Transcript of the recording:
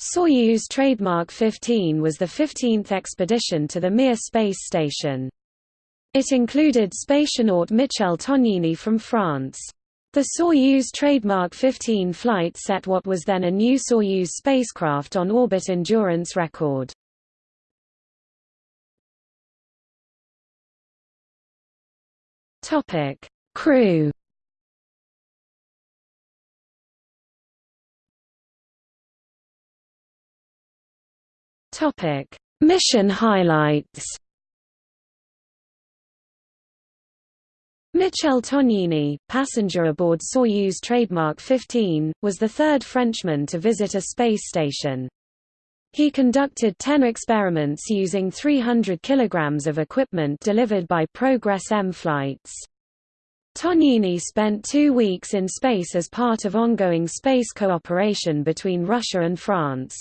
Soyuz trademark 15 was the 15th expedition to the Mir space station. It included spationaut Michel Tognini from France. The Soyuz trademark 15 flight set what was then a new Soyuz spacecraft on orbit endurance record. Crew. Topic: Mission highlights. Michel Tognini, passenger aboard Soyuz trademark 15, was the third Frenchman to visit a space station. He conducted 10 experiments using 300 kilograms of equipment delivered by Progress M flights. Tognini spent two weeks in space as part of ongoing space cooperation between Russia and France.